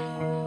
Oh.